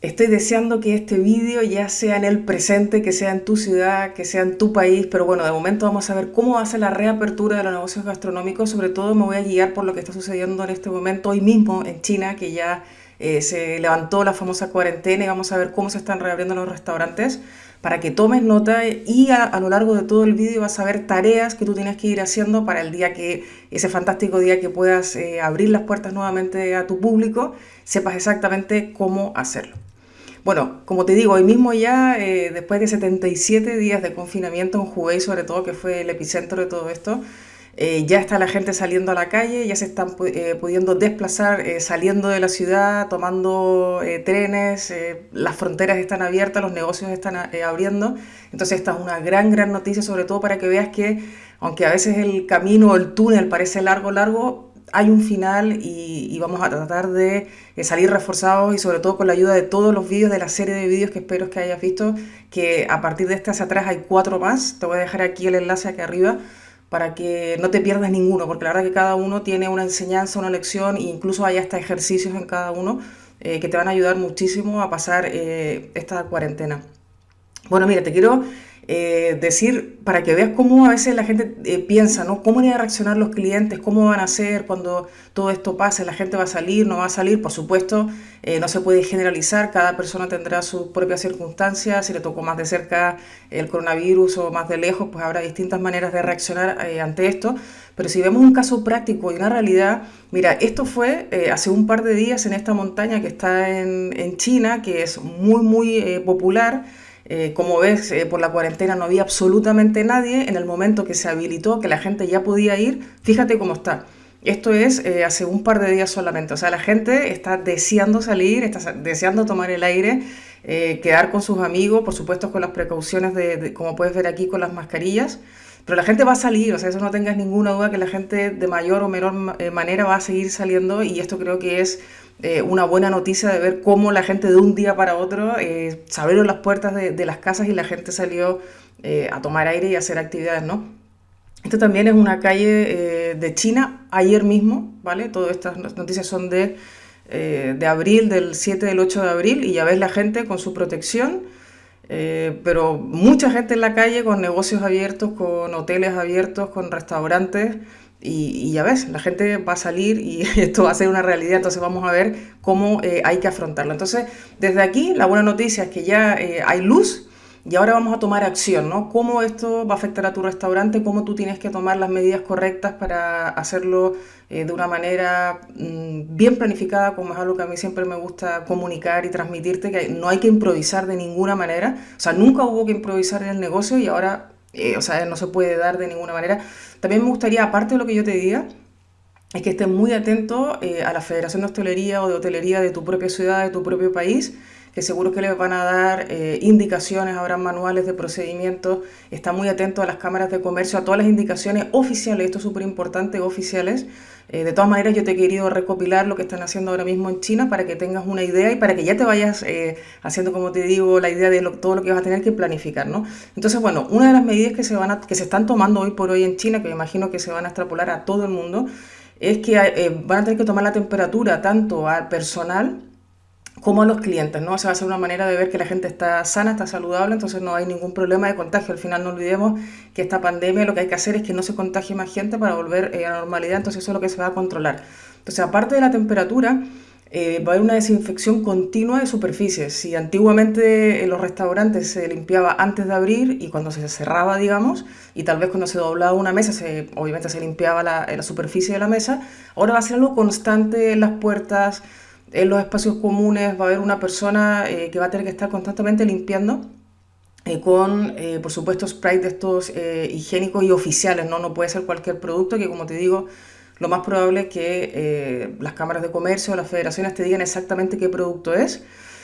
Estoy deseando que este vídeo ya sea en el presente, que sea en tu ciudad, que sea en tu país, pero bueno, de momento vamos a ver cómo ser la reapertura de los negocios gastronómicos. Sobre todo me voy a guiar por lo que está sucediendo en este momento, hoy mismo en China, que ya eh, se levantó la famosa cuarentena y vamos a ver cómo se están reabriendo los restaurantes para que tomes nota y a, lo largo de todo el vídeo vas a ver tareas que tú tienes que ir haciendo para el día que, ese fantástico día que puedas eh, abrir las puertas nuevamente a tu público, sepas exactamente cómo hacerlo. Bueno, como te digo, hoy mismo ya, eh, después de 77 días de confinamiento en Hubei, sobre todo, que fue el epicentro de todo esto, eh, ya está la gente saliendo a la calle, ya se están eh, pudiendo desplazar saliendo de la ciudad, tomando trenes, las fronteras están abiertas, los negocios están abriendo. Entonces esta es una gran, gran noticia, sobre todo para que veas que, aunque a veces el camino o el túnel parece largo, largo, hay un final y, vamos a tratar de salir reforzados y sobre todo con la ayuda de todos los vídeos de la serie de vídeos que espero que hayas visto, que a partir de este hacia atrás hay cuatro más. Te voy a dejar aquí el enlace aquí arriba para que no te pierdas ninguno, porque la verdad que cada uno tiene una enseñanza, una lección e incluso hay hasta ejercicios en cada uno eh, que te van a ayudar muchísimo a pasar eh, esta cuarentena. Bueno, mira, te quiero eh, decir, para que veas cómo a veces la gente eh, piensa, ¿no? ¿Cómo van a reaccionar los clientes? ¿Cómo van a hacer cuando todo esto pase? ¿La gente va a salir? ¿No va a salir? Por supuesto, eh, no se puede generalizar, cada persona tendrá sus propias circunstancias, si le tocó más de cerca el coronavirus o más de lejos, pues habrá distintas maneras de reaccionar ante esto. Pero si vemos un caso práctico y una realidad, mira, esto fue hace un par de días en esta montaña que está en, en China, que es muy, muy popular, eh, como ves, eh, por la cuarentena no había absolutamente nadie. En el momento que se habilitó, que la gente ya podía ir, fíjate cómo está. Esto es eh, hace un par de días solamente. O sea, la gente está deseando salir, está deseando tomar el aire, quedar con sus amigos, por supuesto con las precauciones de, como puedes ver aquí, con las mascarillas. Pero la gente va a salir, o sea, eso no tengas ninguna duda que la gente de mayor o menor manera va a seguir saliendo y esto creo que es eh, una buena noticia de ver cómo la gente de un día para otro eh, se abrieron las puertas de, las casas y la gente salió eh, a tomar aire y hacer actividades, ¿no? Esto también es una calle de China, ayer mismo, ¿vale? Todas estas noticias son de, de abril, del 7 del 8 de abril, y ya ves la gente con su protección, pero mucha gente en la calle con negocios abiertos, con hoteles abiertos, con restaurantes, y, ya ves, la gente va a salir y esto va a ser una realidad, entonces vamos a ver cómo eh, hay que afrontarlo. Entonces, desde aquí, la buena noticia es que ya eh, hay luz y ahora vamos a tomar acción, ¿no? Cómo esto va a afectar a tu restaurante, cómo tú tienes que tomar las medidas correctas para hacerlo eh, de una manera mm, bien planificada, como es algo que a mí siempre me gusta comunicar y transmitirte, que no hay que improvisar de ninguna manera. O sea, nunca hubo que improvisar en el negocio y ahora eh, o sea, no se puede dar de ninguna manera. También me gustaría, aparte de lo que yo te diga, es que estés muy atento eh, a la Federación de Hostelería o de Hotelería de tu propia ciudad, de tu propio país, seguro que les van a dar eh, indicaciones, habrá manuales de procedimientos, está muy atento a las cámaras de comercio, a todas las indicaciones oficiales, esto es súper importante, oficiales. Eh, de todas maneras, yo te he querido recopilar lo que están haciendo ahora mismo en China para que tengas una idea y para que ya te vayas eh, haciendo, como te digo, la idea de todo lo que vas a tener que planificar, ¿no? Entonces, bueno, una de las medidas que se, van que se están tomando hoy por hoy en China, que me imagino que se van a extrapolar a todo el mundo, es que van a tener que tomar la temperatura tanto al personal como a los clientes, ¿no? O sea, va a ser una manera de ver que la gente está sana, está saludable, entonces no hay ningún problema de contagio. Al final no olvidemos que esta pandemia lo que hay que hacer es que no se contagie más gente para volver eh, a la normalidad, entonces eso es lo que se va a controlar. Entonces, aparte de la temperatura, eh, va a haber una desinfección continua de superficies. Si antiguamente en los restaurantes se limpiaba antes de abrir y cuando se cerraba, digamos, y tal vez cuando se doblaba una mesa, se, obviamente se limpiaba la, la superficie de la mesa, ahora va a ser algo constante en las puertas, en los espacios comunes va a haber una persona eh, que va a tener que estar constantemente limpiando eh, con, eh, por supuesto, spray de estos higiénicos y oficiales, ¿no? No puede ser cualquier producto que, como te digo, lo más probable es que las cámaras de comercio o las federaciones te digan exactamente qué producto es.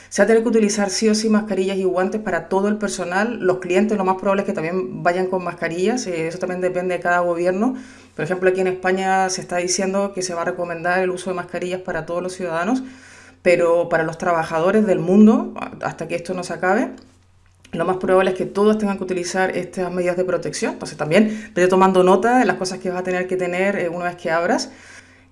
Se va a tener que utilizar sí o sí mascarillas y guantes para todo el personal. Los clientes lo más probable es que también vayan con mascarillas, eso también depende de cada gobierno. Por ejemplo, aquí en España se está diciendo que se va a recomendar el uso de mascarillas para todos los ciudadanos, pero para los trabajadores del mundo, hasta que esto no se acabe, lo más probable es que todos tengan que utilizar estas medidas de protección. Entonces también vete tomando nota de las cosas que vas a tener que tener eh, una vez que abras.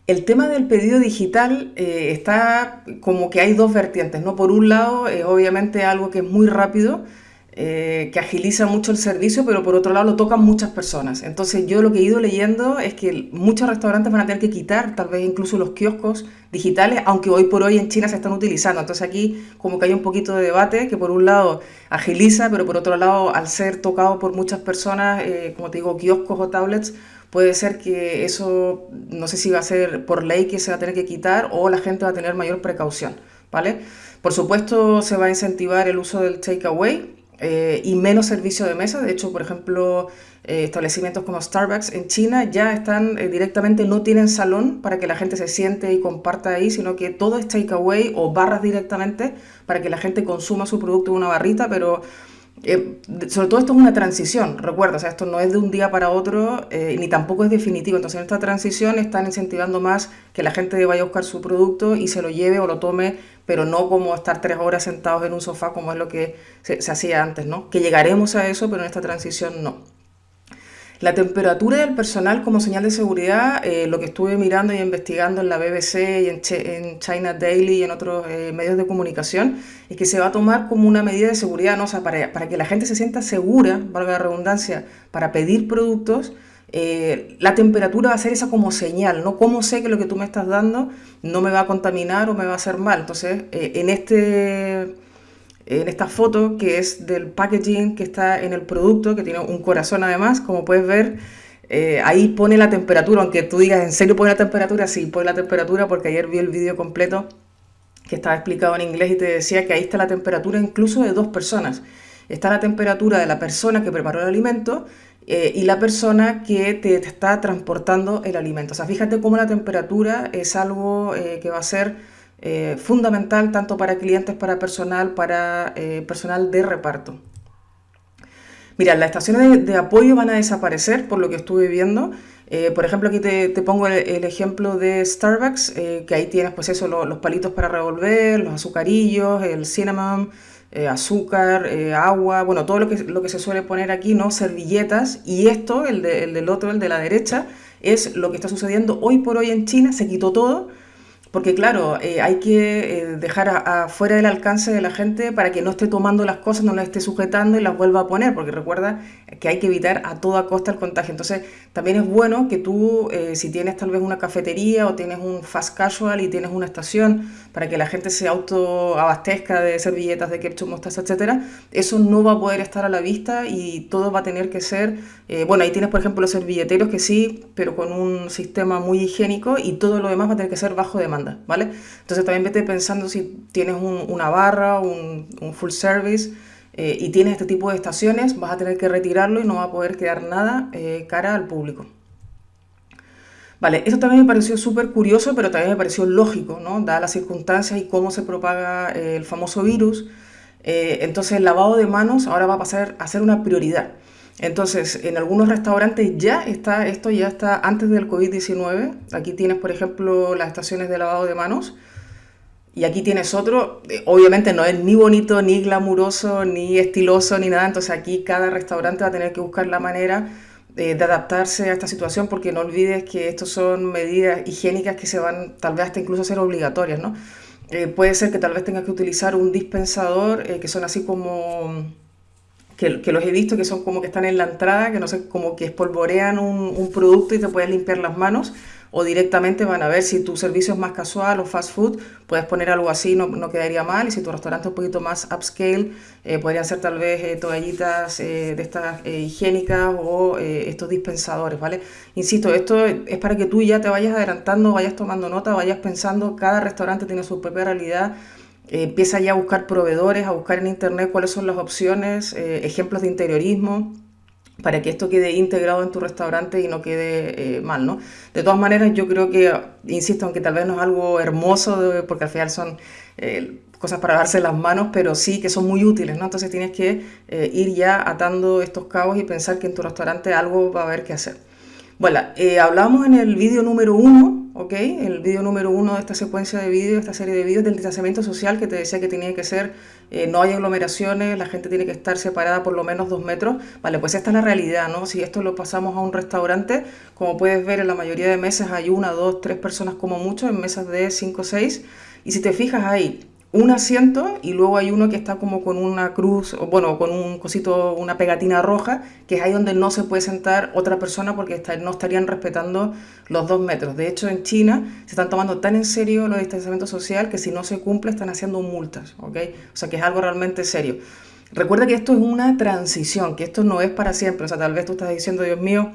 El tema del pedido digital eh, está como que hay dos vertientes, ¿no? Por un lado, es obviamente algo que es muy rápido, eh, que agiliza mucho el servicio, pero por otro lado lo tocan muchas personas. Entonces yo lo que he ido leyendo es que muchos restaurantes van a tener que quitar tal vez incluso los kioscos digitales, aunque hoy por hoy en China se están utilizando. Entonces aquí como que hay un poquito de debate que por un lado agiliza, pero por otro lado al ser tocado por muchas personas, eh, como te digo, kioscos o tablets, puede ser que eso, no sé si va a ser por ley que se va a tener que quitar o la gente va a tener mayor precaución, ¿vale? Por supuesto se va a incentivar el uso del takeaway, eh, y menos servicio de mesa. De hecho, por ejemplo, eh, establecimientos como Starbucks en China ya están eh, directamente, no tienen salón para que la gente se siente y comparta ahí, sino que todo es takeaway o barras directamente para que la gente consuma su producto en una barrita, pero eh, sobre todo esto es una transición, recuerda, o sea, esto no es de un día para otro, eh, ni tampoco es definitivo. Entonces, en esta transición están incentivando más que la gente vaya a buscar su producto y se lo lleve o lo tome, pero no como estar tres horas sentados en un sofá, como es lo que se, se hacía antes, ¿no? Que llegaremos a eso, pero en esta transición no. La temperatura del personal como señal de seguridad, eh, lo que estuve mirando y investigando en la BBC y en, China Daily y en otros eh, medios de comunicación, es que se va a tomar como una medida de seguridad, ¿no? para, que la gente se sienta segura, valga la redundancia, para pedir productos, eh, la temperatura va a ser esa como señal, ¿no? ¿Cómo sé que lo que tú me estás dando no me va a contaminar o me va a hacer mal? Entonces, en este en esta foto que es del packaging que está en el producto, que tiene un corazón además, como puedes ver, eh, ahí pone la temperatura, aunque tú digas, ¿en serio pone la temperatura? Sí, pone la temperatura porque ayer vi el vídeo completo que estaba explicado en inglés y te decía que ahí está la temperatura incluso de dos personas. Está la temperatura de la persona que preparó el alimento eh, y la persona que te, está transportando el alimento. O sea, fíjate cómo la temperatura es algo eh, que va a ser eh, fundamental tanto para clientes, para personal, para eh, personal de reparto. Mira, las estaciones de, apoyo van a desaparecer por lo que estuve viendo. Eh, por ejemplo, aquí te, pongo el, ejemplo de Starbucks, que ahí tienes pues eso, los palitos para revolver, los azucarillos, el cinnamon, azúcar, agua, bueno, todo lo que, lo que se suele poner aquí, ¿no? Servilletas. Y esto, el, el del otro, el de la derecha, es lo que está sucediendo hoy por hoy en China, se quitó todo porque claro, eh, hay que eh, dejar afuera del alcance de la gente para que no esté tomando las cosas, no las esté sujetando y las vuelva a poner, porque recuerda que hay que evitar a toda costa el contagio. Entonces, también es bueno que tú, eh, si tienes tal vez una cafetería o tienes un fast casual y tienes una estación para que la gente se autoabastezca de servilletas, de ketchup, mostaza, etcétera, eso no va a poder estar a la vista y todo va a tener que ser, bueno, ahí tienes por ejemplo los servilleteros que sí, pero con un sistema muy higiénico y todo lo demás va a tener que ser bajo demanda. Entonces también vete pensando si tienes una barra, un, full service eh, y tienes este tipo de estaciones, vas a tener que retirarlo y no va a poder quedar nada eh, cara al público. Vale, esto también me pareció súper curioso, pero también me pareció lógico. Dadas las circunstancias y cómo se propaga eh, el famoso virus. entonces el lavado de manos ahora va a pasar a ser una prioridad. Entonces, en algunos restaurantes ya está, esto ya está antes del COVID-19. Aquí tienes, por ejemplo, las estaciones de lavado de manos. Y aquí tienes otro, eh, obviamente no es ni bonito, ni glamuroso, ni estiloso, ni nada. Entonces aquí cada restaurante va a tener que buscar la manera eh, de adaptarse a esta situación porque no olvides que estos son medidas higiénicas que se van tal vez hasta incluso a ser obligatorias, ¿no? Eh, puede ser que tal vez tengas que utilizar un dispensador que son así como que, los he visto que son como que están en la entrada, que no sé, como que espolvorean un, producto y te puedes limpiar las manos, o directamente van a ver si tu servicio es más casual o fast food, puedes poner algo así, no, no quedaría mal, y si tu restaurante es un poquito más upscale, eh, podrían ser tal vez eh, toallitas eh, de estas higiénicas o estos dispensadores, ¿vale? Insisto, esto es para que tú ya te vayas adelantando, vayas tomando nota, vayas pensando, cada restaurante tiene su propia realidad, empieza ya a buscar proveedores, a buscar en internet cuáles son las opciones, eh, ejemplos de interiorismo, para que esto quede integrado en tu restaurante y no quede eh, mal, ¿no? De todas maneras, yo creo que, insisto, aunque tal vez no es algo hermoso, porque al final son eh, cosas para darse las manos, pero sí que son muy útiles, ¿no? Entonces tienes que ir ya atando estos cabos y pensar que en tu restaurante algo va a haber que hacer. Bueno, hablábamos en el vídeo número uno ¿ok? El vídeo número uno de esta secuencia de vídeos, esta serie de vídeos del distanciamiento social que te decía que tenía que ser, eh, no hay aglomeraciones, la gente tiene que estar separada por lo menos dos metros. Vale, pues esta es la realidad, ¿no? Si esto lo pasamos a un restaurante, como puedes ver en la mayoría de mesas hay una, dos, tres personas como mucho, en mesas de cinco o seis. Y si te fijas ahí, un asiento y luego hay uno que está como con una cruz, o bueno, con un cosito, una pegatina roja, que es ahí donde no se puede sentar otra persona porque no estarían respetando los dos metros. De hecho, en China se están tomando tan en serio los distanciamientos social que si no se cumple están haciendo multas, ¿ok? O sea que es algo realmente serio. Recuerda que esto es una transición, que esto no es para siempre. O sea, tal vez tú estás diciendo, Dios mío,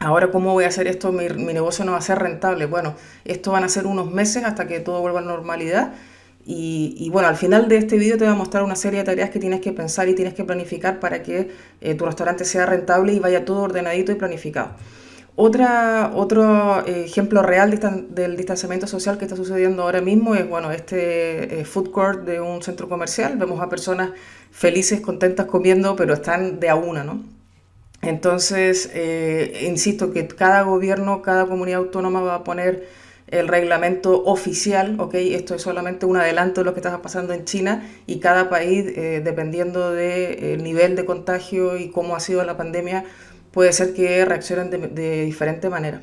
Ahora, ¿cómo voy a hacer esto? Mi, mi, negocio no va a ser rentable. Bueno, esto van a ser unos meses hasta que todo vuelva a la normalidad y, bueno, al final de este vídeo te voy a mostrar una serie de tareas que tienes que pensar y tienes que planificar para que eh, tu restaurante sea rentable y vaya todo ordenadito y planificado. Otra, otro eh, ejemplo real del distanciamiento social que está sucediendo ahora mismo es bueno, este eh, food court de un centro comercial. Vemos a personas felices, contentas comiendo, pero están de a una, ¿no? Entonces, insisto que cada gobierno, cada comunidad autónoma va a poner el reglamento oficial, ¿ok? Esto es solamente un adelanto de lo que está pasando en China y cada país, eh, dependiendo del eh, nivel de contagio y cómo ha sido la pandemia, puede ser que reaccionen de, diferente manera.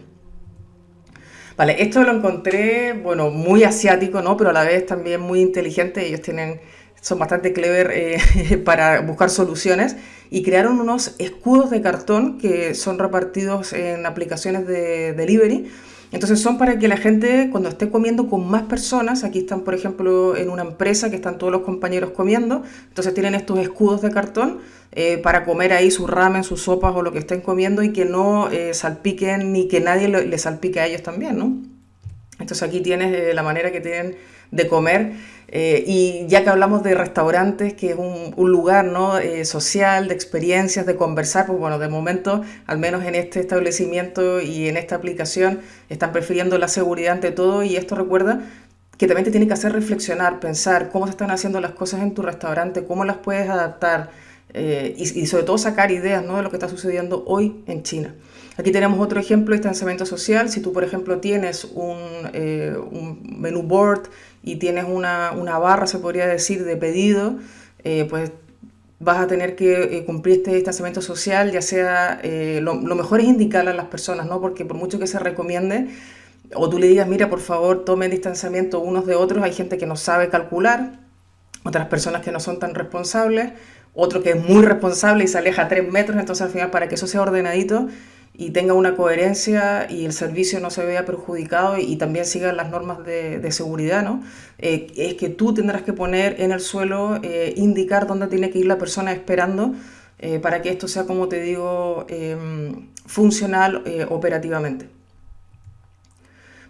Vale, esto lo encontré, bueno, muy asiático, ¿no? Pero a la vez también muy inteligente. Ellos tienen, son bastante clever eh, para buscar soluciones y crearon unos escudos de cartón que son repartidos en aplicaciones de delivery entonces son para que la gente cuando esté comiendo con más personas, aquí están por ejemplo en una empresa que están todos los compañeros comiendo, entonces tienen estos escudos de cartón eh, para comer ahí su ramen, sus sopas o lo que estén comiendo y que no eh, salpiquen ni que nadie le, salpique a ellos también, ¿no? Entonces aquí tienes eh, la manera que tienen de comer. Eh, y ya que hablamos de restaurantes, que es un, lugar ¿no? Eh, social, de experiencias, de conversar, pues bueno, de momento, al menos en este establecimiento y en esta aplicación, están prefiriendo la seguridad ante todo y esto recuerda que también te tiene que hacer reflexionar, pensar cómo se están haciendo las cosas en tu restaurante, cómo las puedes adaptar eh, y, sobre todo sacar ideas ¿no? de lo que está sucediendo hoy en China. Aquí tenemos otro ejemplo distanciamiento social. Si tú, por ejemplo, tienes un, un menú board y tienes una, barra, se podría decir, de pedido, eh, pues vas a tener que eh, cumplir este distanciamiento social, ya sea, eh, lo, mejor es indicarle a las personas, ¿no? Porque por mucho que se recomiende, o tú le digas, mira, por favor, tomen distanciamiento unos de otros, hay gente que no sabe calcular, otras personas que no son tan responsables, otro que es muy responsable y se aleja tres metros, entonces al final para que eso sea ordenadito, y tenga una coherencia y el servicio no se vea perjudicado y, también siga las normas de, seguridad, ¿no? Eh, es que tú tendrás que poner en el suelo, eh, indicar dónde tiene que ir la persona esperando eh, para que esto sea, como te digo, em, funcional operativamente.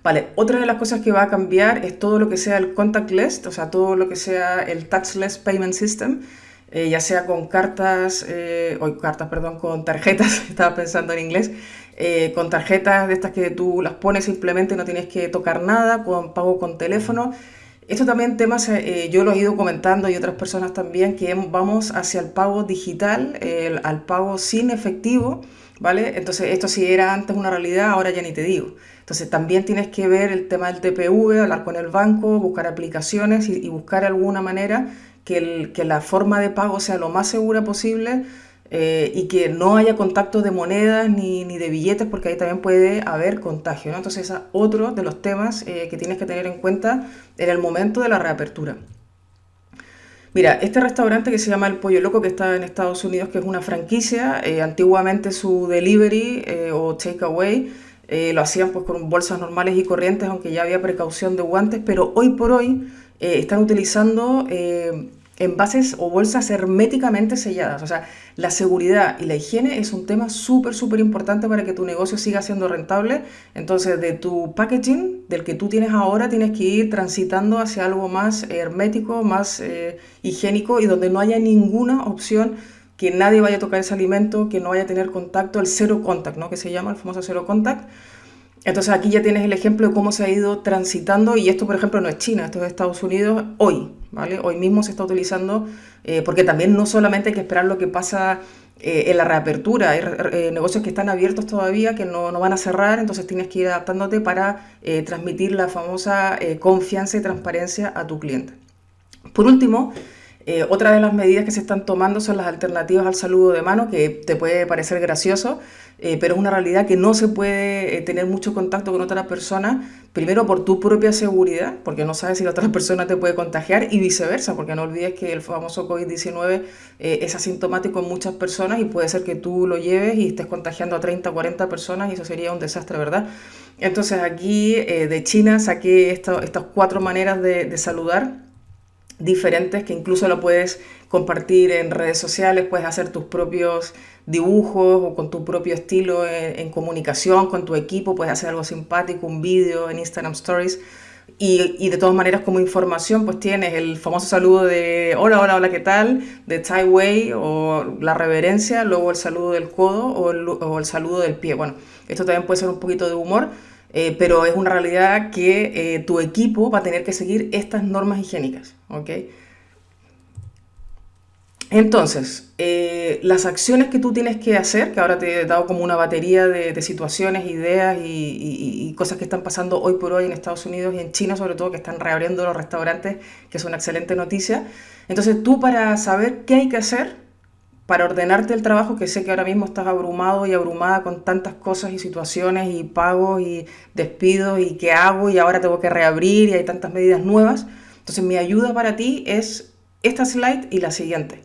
Vale, otra de las cosas que va a cambiar es todo lo que sea el contactless, o sea, todo lo que sea el touchless payment system, eh, ya sea con cartas, eh, o cartas, perdón, con tarjetas, estaba pensando en inglés, eh, con tarjetas de estas que tú las pones simplemente, no tienes que tocar nada, con pago con teléfono. Esto también temas, yo lo he ido comentando y otras personas también, que vamos hacia el pago digital, al pago sin efectivo, ¿vale? Entonces esto si era antes una realidad, ahora ya ni te digo. Entonces también tienes que ver el tema del TPV, hablar con el banco, buscar aplicaciones y buscar alguna manera que, la forma de pago sea lo más segura posible eh, y que no haya contacto de monedas ni, de billetes porque ahí también puede haber contagio. Entonces es otro de los temas eh, que tienes que tener en cuenta en el momento de la reapertura. Mira, este restaurante que se llama El Pollo Loco, que está en Estados Unidos, que es una franquicia, eh, antiguamente su delivery o takeaway lo hacían pues con bolsas normales y corrientes, aunque ya había precaución de guantes, pero hoy por hoy están utilizando envases o bolsas herméticamente selladas. O sea, la seguridad y la higiene es un tema súper, súper importante para que tu negocio siga siendo rentable. Entonces, de tu packaging, del que tú tienes ahora, tienes que ir transitando hacia algo más hermético, más eh, higiénico y donde no haya ninguna opción que nadie vaya a tocar ese alimento, que no vaya a tener contacto, el cero contact, ¿no? Que se llama el famoso cero contact. Entonces aquí ya tienes el ejemplo de cómo se ha ido transitando y esto por ejemplo no es China, esto es Estados Unidos hoy, ¿vale? Hoy mismo se está utilizando, eh, porque también no solamente hay que esperar lo que pasa eh, en la reapertura. Hay eh, negocios que están abiertos todavía, que no, no, van a cerrar, entonces tienes que ir adaptándote para transmitir la famosa confianza y transparencia a tu cliente. Por último, otra de las medidas que se están tomando son las alternativas al saludo de mano, que te puede parecer gracioso, eh, pero es una realidad que no se puede eh, tener mucho contacto con otra persona, primero por tu propia seguridad, porque no sabes si la otra persona te puede contagiar, y viceversa, porque no olvides que el famoso COVID-19 eh, es asintomático en muchas personas y puede ser que tú lo lleves y estés contagiando a 30 o 40 personas y eso sería un desastre, ¿verdad? Entonces aquí de China saqué estas cuatro maneras de saludar diferentes que incluso lo puedes compartir en redes sociales, puedes hacer tus propios dibujos o con tu propio estilo en, comunicación con tu equipo, puedes hacer algo simpático, un vídeo en Instagram Stories. Y, de todas maneras como información pues tienes el famoso saludo de hola, hola, hola, ¿qué tal? de Tai Wei o la reverencia, luego el saludo del codo o el saludo del pie. Bueno, esto también puede ser un poquito de humor, eh, pero es una realidad que eh, tu equipo va a tener que seguir estas normas higiénicas, ¿ok? Entonces, eh, las acciones que tú tienes que hacer, que ahora te he dado como una batería de, situaciones, ideas y, cosas que están pasando hoy por hoy en Estados Unidos y en China sobre todo, que están reabriendo los restaurantes, que es una excelente noticia. Entonces tú para saber qué hay que hacer, para ordenarte el trabajo, que sé que ahora mismo estás abrumado y abrumada con tantas cosas y situaciones y pagos y despidos y qué hago y ahora tengo que reabrir y hay tantas medidas nuevas. Entonces mi ayuda para ti es esta slide y la siguiente.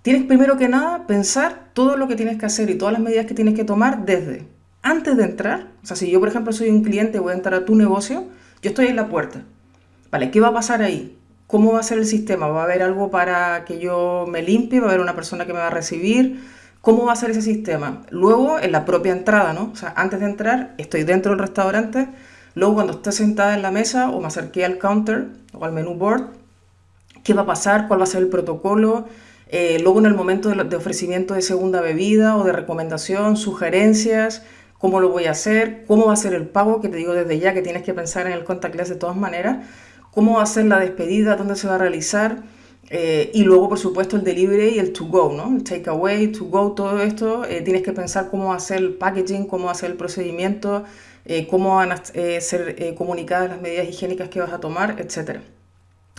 Tienes primero que nada pensar todo lo que tienes que hacer y todas las medidas que tienes que tomar desde antes de entrar. O sea, si yo por ejemplo soy un cliente y voy a entrar a tu negocio, yo estoy en la puerta. Vale, ¿qué va a pasar ahí? ¿Cómo va a ser el sistema? ¿Va a haber algo para que yo me limpie? ¿Va a haber una persona que me va a recibir? ¿Cómo va a ser ese sistema? Luego, en la propia entrada, ¿no? O sea, antes de entrar, estoy dentro del restaurante. Luego, cuando esté sentada en la mesa o me acerqué al counter o al menú board, ¿qué va a pasar? ¿Cuál va a ser el protocolo? Eh, luego, en el momento de, ofrecimiento de segunda bebida o de recomendación, sugerencias, cómo lo voy a hacer, cómo va a ser el pago, que te digo desde ya que tienes que pensar en el contactless de todas maneras cómo va a ser la despedida, dónde se va a realizar, eh, y luego, por supuesto, el delivery y el to go, ¿no? El takeaway, to go, todo esto, eh, tienes que pensar cómo ser el packaging, cómo ser el procedimiento, eh, cómo van a ser comunicadas las medidas higiénicas que vas a tomar, etc.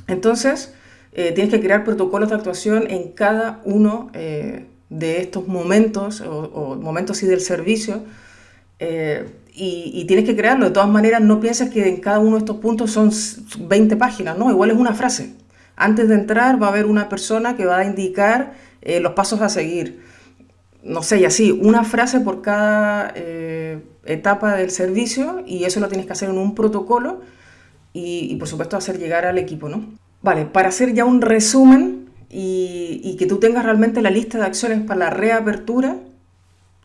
Entonces, tienes que crear protocolos de actuación en cada uno de estos momentos, o, o momentos sí del servicio, y, tienes que crearlo. De todas maneras, no pienses que en cada uno de estos puntos son 20 páginas, ¿no? Igual es una frase. Antes de entrar va a haber una persona que va a indicar eh, los pasos a seguir. No sé, y así, una frase por cada eh, etapa del servicio y eso lo tienes que hacer en un protocolo y, por supuesto hacer llegar al equipo, ¿no? Vale, para hacer ya un resumen y, y que tú tengas realmente la lista de acciones para la reapertura,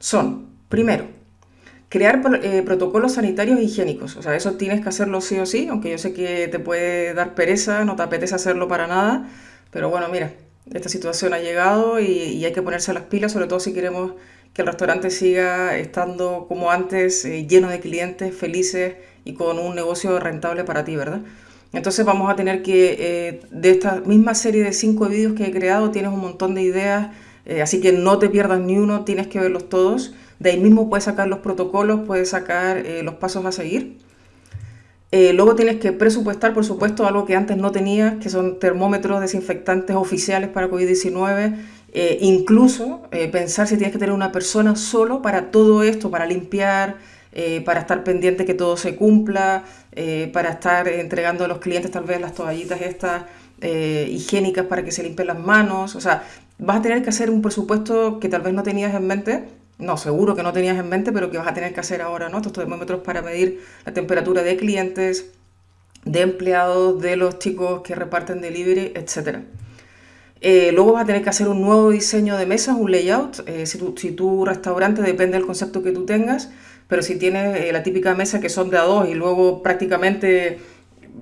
son, primero, crear eh, protocolos sanitarios e higiénicos. O sea, eso tienes que hacerlo sí o sí, aunque yo sé que te puede dar pereza, no te apetece hacerlo para nada. Pero bueno, mira, esta situación ha llegado y, hay que ponerse las pilas, sobre todo si queremos que el restaurante siga estando como antes, eh, lleno de clientes, felices y con un negocio rentable para ti, ¿verdad? Entonces vamos a tener que, eh, de esta misma serie de cinco vídeos que he creado, tienes un montón de ideas, así que no te pierdas ni uno, tienes que verlos todos. De ahí mismo puedes sacar los protocolos, puedes sacar eh, los pasos a seguir. Eh, luego tienes que presupuestar, por supuesto, algo que antes no tenías, que son termómetros desinfectantes oficiales para COVID-19. Eh, incluso pensar si tienes que tener una persona solo para todo esto, para limpiar, para estar pendiente que todo se cumpla, para estar entregando a los clientes tal vez las toallitas estas higiénicas para que se limpien las manos. O sea, vas a tener que hacer un presupuesto que tal vez no tenías en mente no, seguro que no tenías en mente, pero que vas a tener que hacer ahora, ¿no? Estos termómetros para medir la temperatura de clientes, de empleados, de los chicos que reparten delivery, etc. Eh, luego vas a tener que hacer un nuevo diseño de mesas, un layout. Eh, si, tu, si, tu, restaurante depende del concepto que tú tengas, pero si tienes eh, la típica mesa que son de a dos y luego prácticamente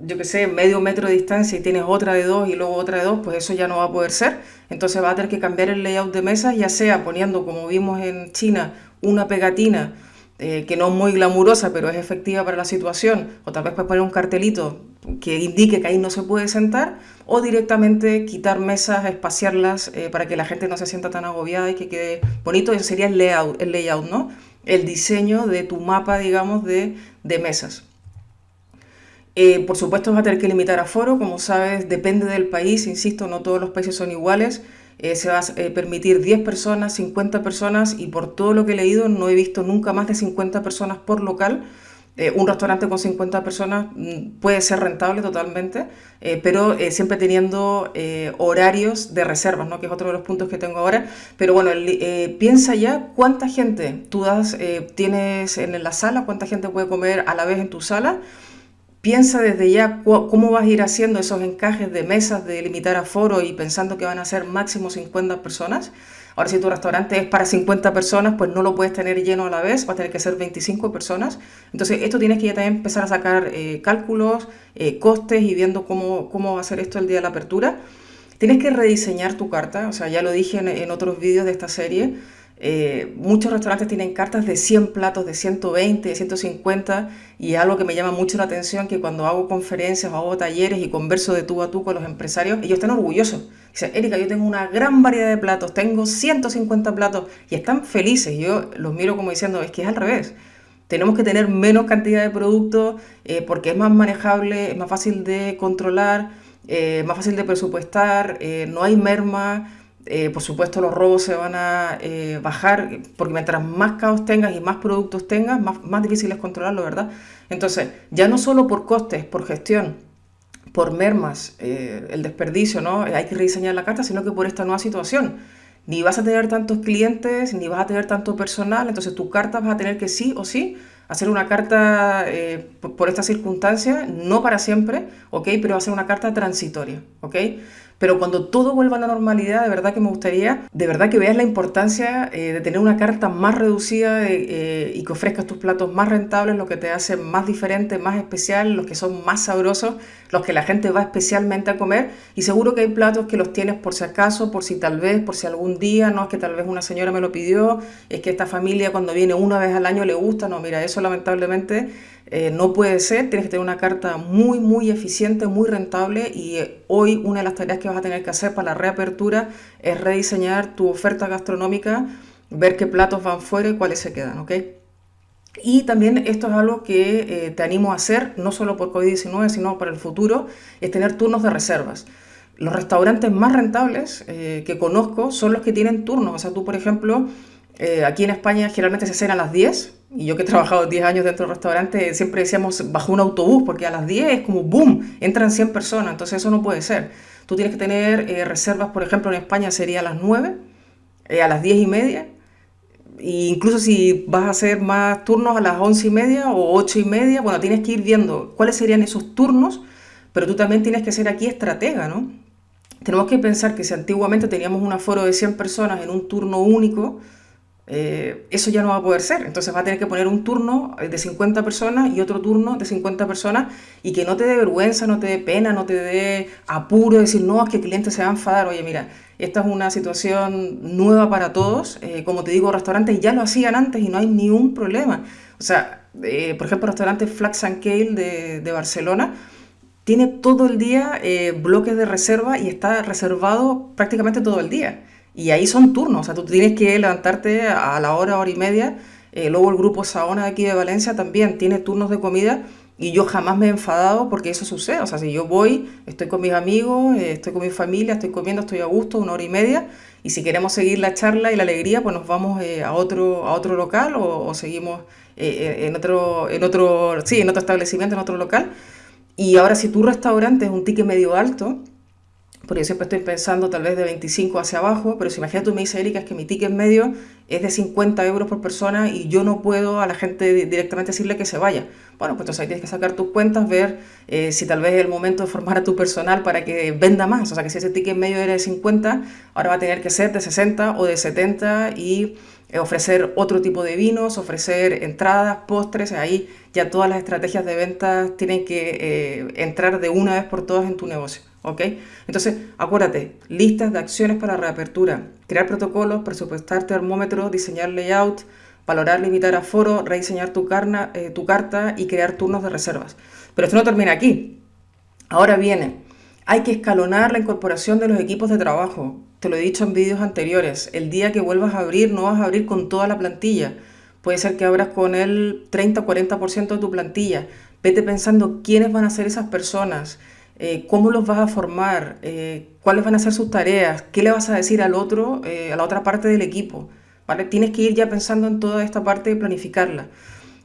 yo qué sé, medio metro de distancia y tienes otra de dos y luego otra de dos, pues eso ya no va a poder ser. Entonces va a tener que cambiar el layout de mesas, ya sea poniendo, como vimos en China, una pegatina eh, que no es muy glamurosa, pero es efectiva para la situación, o tal vez puedes poner un cartelito que indique que ahí no se puede sentar, o directamente quitar mesas, espaciarlas eh, para que la gente no se sienta tan agobiada y que quede bonito. Eso sería el layout, el layout ¿no? El diseño de tu mapa, digamos, de, de mesas. Eh, por supuesto vas a tener que limitar aforo, como sabes, depende del país, insisto, no todos los países son iguales. Eh, se va a eh, permitir 10 personas, 50 personas y por todo lo que he leído no he visto nunca más de 50 personas por local. un restaurante con 50 personas mm, puede ser rentable totalmente, pero siempre teniendo horarios de reservas, ¿no? que es otro de los puntos que tengo ahora. Pero bueno, piensa ya cuánta gente tú das, tienes en la sala, cuánta gente puede comer a la vez en tu sala Piensa desde ya cómo vas a ir haciendo esos encajes de mesas de limitar aforo y pensando que van a ser máximo 50 personas. Ahora, si tu restaurante es para 50 personas, pues no lo puedes tener lleno a la vez, va a tener que ser 25 personas. Entonces, esto tienes que ya también empezar a sacar eh, cálculos, eh, costes y viendo cómo, cómo va a ser esto el día de la apertura. Tienes que rediseñar tu carta, o sea, ya lo dije en, en otros vídeos de esta serie. Eh, muchos restaurantes tienen cartas de 100 platos, de 120, de 150 y algo que me llama mucho la atención que cuando hago conferencias o hago talleres y converso de tú a tú con los empresarios, ellos están orgullosos. Dicen, Erika, yo tengo una gran variedad de platos, tengo 150 platos y están felices. Yo los miro como diciendo, es que es al revés. Tenemos que tener menos cantidad de productos eh, porque es más manejable, es más fácil de controlar, eh, más fácil de presupuestar, no hay merma eh, por supuesto los robos se van a eh, bajar, porque mientras más caos tengas y más productos tengas, más, más difícil es controlarlo, ¿verdad? Entonces, ya no solo por costes, por gestión, por mermas, eh, el desperdicio, ¿no? Hay que rediseñar la carta, sino que por esta nueva situación. Ni vas a tener tantos clientes, ni vas a tener tanto personal, entonces tu carta vas a tener que sí o sí hacer una carta por, por esta circunstancia, no para siempre, ¿ok? Pero va a ser una carta transitoria, ¿ok? Pero cuando todo vuelva a la normalidad, de verdad que me gustaría, de verdad que veas la importancia eh, de tener una carta más reducida eh, eh, y que ofrezcas tus platos más rentables, lo que te hace más diferente, más especial, los que son más sabrosos, los que la gente va especialmente a comer. Y seguro que hay platos que los tienes por si acaso, por si tal vez, por si algún día, no es que tal vez una señora me lo pidió, es que esta familia cuando viene una vez al año le gusta, no, mira, eso lamentablemente eh, no puede ser, tienes que tener una carta muy, muy eficiente, muy rentable y eh, hoy una de las tareas que vas a tener que hacer para la reapertura es rediseñar tu oferta gastronómica, ver qué platos van fuera y cuáles se quedan, ¿ok? Y también esto es algo que eh, te animo a hacer, no solo por COVID-19, sino para el futuro, es tener turnos de reservas. Los restaurantes más rentables que conozco son los que tienen turnos. O sea, tú, por ejemplo, aquí en España generalmente se cena a las 10, y yo que he trabajado 10 años dentro del restaurante, siempre decíamos bajo un autobús, porque a las 10 es como boom, entran 100 personas, entonces eso no puede ser. Tú tienes que tener eh, reservas, por ejemplo, en España sería a las 9, eh, a las 10 y media, e incluso si vas a hacer más turnos a las 11 y media o 8 y media, bueno, tienes que ir viendo cuáles serían esos turnos, pero tú también tienes que ser aquí estratega, ¿no? Tenemos que pensar que si antiguamente teníamos un aforo de 100 personas en un turno único, eh, eso ya no va a poder ser. Entonces va a tener que poner un turno de 50 personas y otro turno de 50 personas y que no te dé vergüenza, no te dé pena, no te dé apuro, decir, no, es que el cliente se va a enfadar. Oye, mira, esta es una situación nueva para todos. Eh, como te digo, restaurantes ya lo hacían antes y no hay ni un problema. O sea, eh, por ejemplo, restaurante Flax and Kale de, de Barcelona tiene todo el día bloques de reserva y está reservado prácticamente todo el día. Y ahí son turnos, o sea, tú tienes que levantarte a la hora, hora y media. Eh, luego el grupo Saona de aquí de Valencia también tiene turnos de comida y yo jamás me he enfadado porque eso sucede. O sea, si yo voy, estoy con mis amigos, eh, estoy con mi familia, estoy comiendo, estoy a gusto, una hora y media. Y si queremos seguir la charla y la alegría, pues nos vamos eh, a, otro, a otro local o, seguimos en, otro, en, otro, sí, en otro establecimiento, en otro local. Y ahora si tu restaurante es un ticket medio alto, porque yo siempre estoy pensando tal vez de 25 hacia abajo, pero si imagínate tú me dices, Erika, es que mi ticket medio es de 50 euros por persona y yo no puedo a la gente directamente decirle que se vaya. Bueno, pues entonces ahí tienes que sacar tus cuentas, ver eh, si tal vez es el momento de formar a tu personal para que venda más. O sea, que si ese ticket medio era de 50, ahora va a tener que ser de 60 o de 70 y eh, ofrecer otro tipo de vinos, ofrecer entradas, postres, ahí ya todas las estrategias de ventas tienen que eh, entrar de una vez por todas en tu negocio. ¿Ok? Entonces, acuérdate, listas de acciones para reapertura, crear protocolos, presupuestar termómetros, diseñar layout, valorar, limitar aforo, rediseñar tu, carna, eh, tu carta y crear turnos de reservas. Pero esto no termina aquí. Ahora viene, hay que escalonar la incorporación de los equipos de trabajo. Te lo he dicho en vídeos anteriores, el día que vuelvas a abrir no vas a abrir con toda la plantilla. Puede ser que abras con el 30-40% de tu plantilla. Vete pensando quiénes van a ser esas personas, eh, cómo los vas a formar, eh, cuáles van a ser sus tareas, qué le vas a decir al otro, eh, a la otra parte del equipo. ¿vale? Tienes que ir ya pensando en toda esta parte de planificarla.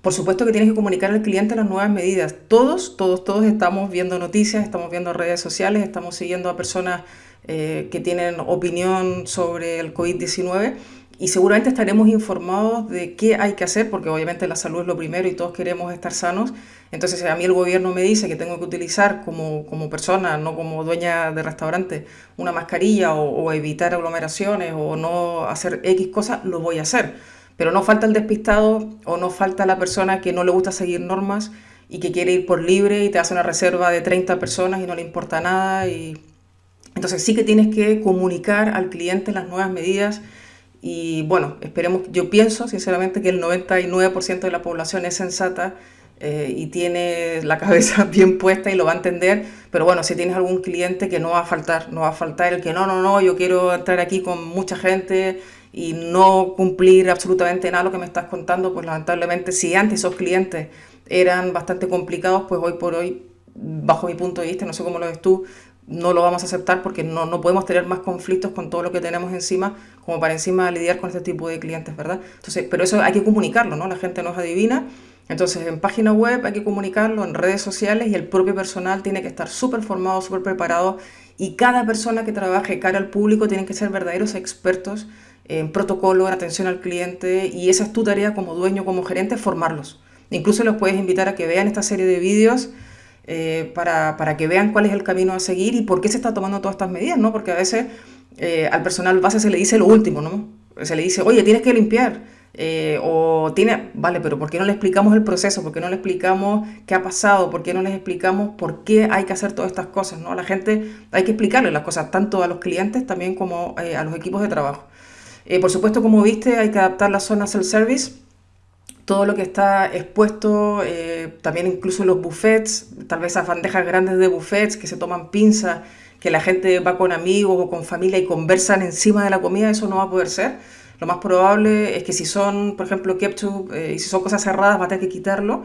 Por supuesto que tienes que comunicar al cliente las nuevas medidas. Todos, todos, todos estamos viendo noticias, estamos viendo redes sociales, estamos siguiendo a personas que tienen opinión sobre el COVID-19 y seguramente estaremos informados de qué hay que hacer, porque obviamente la salud es lo primero y todos queremos estar sanos. Entonces, a mí el gobierno me dice que tengo que utilizar como, como persona, no como dueña de restaurante, una mascarilla o, evitar aglomeraciones o no hacer X cosas, lo voy a hacer. Pero no falta el despistado o no falta la persona que no le gusta seguir normas y que quiere ir por libre y te hace una reserva de 30 personas y no le importa nada. Y... Entonces sí que tienes que comunicar al cliente las nuevas medidas y bueno, esperemos, yo pienso sinceramente que el 99% de la población es sensata eh, y tiene la cabeza bien puesta y lo va a entender, pero bueno, si tienes algún cliente que no va a faltar, no va a faltar el que no, no, no, yo quiero entrar aquí con mucha gente y no cumplir absolutamente nada lo que me estás contando, pues lamentablemente si antes esos clientes eran bastante complicados, pues hoy por hoy, bajo mi punto de vista, no sé cómo lo ves tú, no lo vamos a aceptar porque no, no, podemos tener más conflictos con todo lo que tenemos encima como para encima lidiar con este tipo de clientes, ¿verdad? Entonces, pero eso hay que comunicarlo, ¿no? La gente no es adivina. Entonces, en página web hay que comunicarlo, en redes sociales y el propio personal tiene que estar súper formado, súper preparado y cada persona que trabaje cara al público tiene que ser verdaderos expertos en protocolo, en atención al cliente y esa es tu tarea como dueño, como gerente, formarlos. Incluso los puedes invitar a que vean esta serie de vídeos eh, para, para, que vean cuál es el camino a seguir y por qué se está tomando todas estas medidas, ¿no? Porque a veces eh, al personal base se le dice lo último, ¿no? Se le dice, oye, tienes que limpiar. Eh, o tiene, vale, pero ¿por qué no le explicamos el proceso? ¿Por qué no le explicamos qué ha pasado? ¿Por qué no les explicamos por qué hay que hacer todas estas cosas? ¿no? A la gente hay que explicarle las cosas, tanto a los clientes también como a los equipos de trabajo. por supuesto, como viste, hay que adaptar las zonas self-service todo lo que está expuesto, eh, también incluso los buffets, tal vez esas bandejas grandes de buffets que se toman pinzas, que la gente va con amigos o con familia y conversan encima de la comida, eso no va a poder ser. Lo más probable es que si son, por ejemplo, ketchup eh, y si son cosas cerradas, va a tener que quitarlo.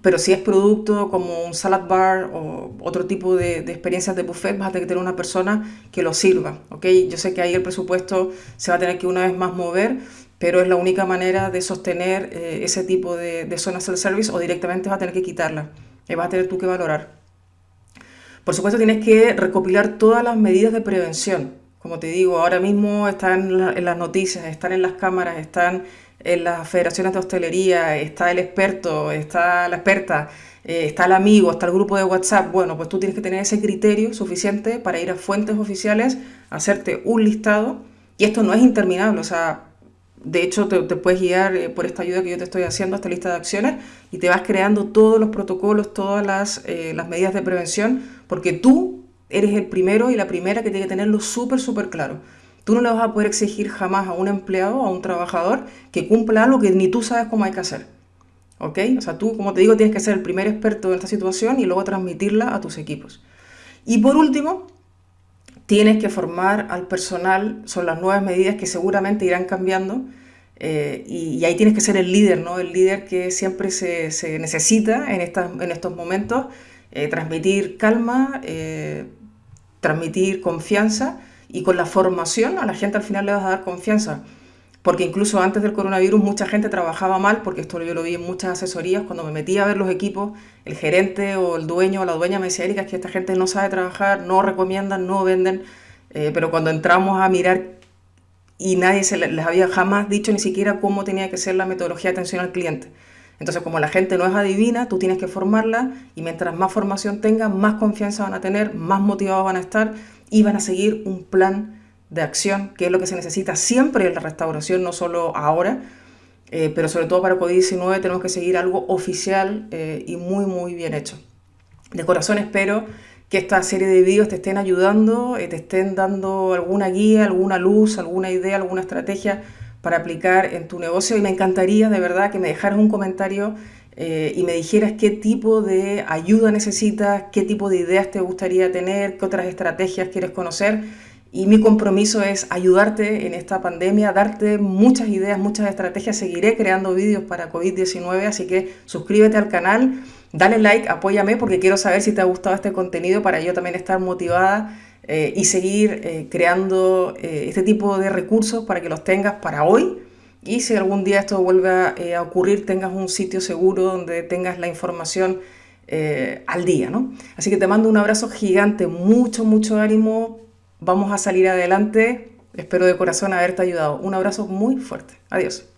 Pero si es producto como un salad bar o otro tipo de, experiencias de buffet, vas a tener que tener una persona que lo sirva. ¿okay? Yo sé que ahí el presupuesto se va a tener que una vez más mover, pero es la única manera de sostener eh, ese tipo de, zonas self-service o directamente vas a tener que quitarla y vas a tener tú que valorar. Por supuesto tienes que recopilar todas las medidas de prevención. Como te digo, ahora mismo están en las noticias, están en las cámaras, están en las federaciones de hostelería, está el experto, está la experta, eh, está el amigo, está el grupo de WhatsApp. Bueno, pues tú tienes que tener ese criterio suficiente para ir a fuentes oficiales, hacerte un listado. Y esto no es interminable, o sea, de hecho, te, puedes guiar eh, por esta ayuda que yo te estoy haciendo, esta lista de acciones, y te vas creando todos los protocolos, todas las, eh, las medidas de prevención, porque tú eres el primero y la primera que tiene que tenerlo súper, súper claro. Tú no le vas a poder exigir jamás a un empleado, a un trabajador, que cumpla algo que ni tú sabes cómo hay que hacer. ¿Ok? O sea, tú, como te digo, tienes que ser el primer experto en esta situación y luego transmitirla a tus equipos. Y por último, tienes que formar al personal, son las nuevas medidas que seguramente irán cambiando eh, y, ahí tienes que ser el líder, ¿no? el líder que siempre se, necesita en, en estos momentos, eh, transmitir calma, eh, transmitir confianza y con la formación a la gente al final le vas a dar confianza porque incluso antes del coronavirus mucha gente trabajaba mal, porque esto yo lo vi en muchas asesorías, cuando me metía a ver los equipos, el gerente o el dueño o la dueña me decía, Erika, es que esta gente no sabe trabajar, no recomiendan, no venden, eh, pero cuando entramos a mirar y nadie se les había jamás dicho ni siquiera cómo tenía que ser la metodología de atención al cliente. Entonces, como la gente no es adivina, tú tienes que formarla y mientras más formación tengan, más confianza van a tener, más motivados van a estar y van a seguir un plan de acción, que es lo que se necesita siempre en la restauración, no solo ahora, eh, pero sobre todo para COVID-19 tenemos que seguir algo oficial eh, y muy, muy bien hecho. De corazón espero que esta serie de vídeos te estén ayudando, eh, te estén dando alguna guía, alguna luz, alguna idea, alguna estrategia para aplicar en tu negocio y me encantaría de verdad que me dejaras un comentario eh, y me dijeras qué tipo de ayuda necesitas, qué tipo de ideas te gustaría tener, qué otras estrategias quieres conocer. Y mi compromiso es ayudarte en esta pandemia, darte muchas ideas, muchas estrategias. Seguiré creando vídeos para COVID-19, así que suscríbete al canal, dale like, apóyame porque quiero saber si te ha gustado este contenido para yo también estar motivada eh, y seguir eh, creando eh, este tipo de recursos para que los tengas para hoy. Y si algún día esto vuelve a ocurrir, tengas un sitio seguro donde tengas la información al día, ¿no? Así que te mando un abrazo gigante, mucho, mucho ánimo Vamos a salir adelante. Espero de corazón haberte ayudado. Un abrazo muy fuerte. Adiós.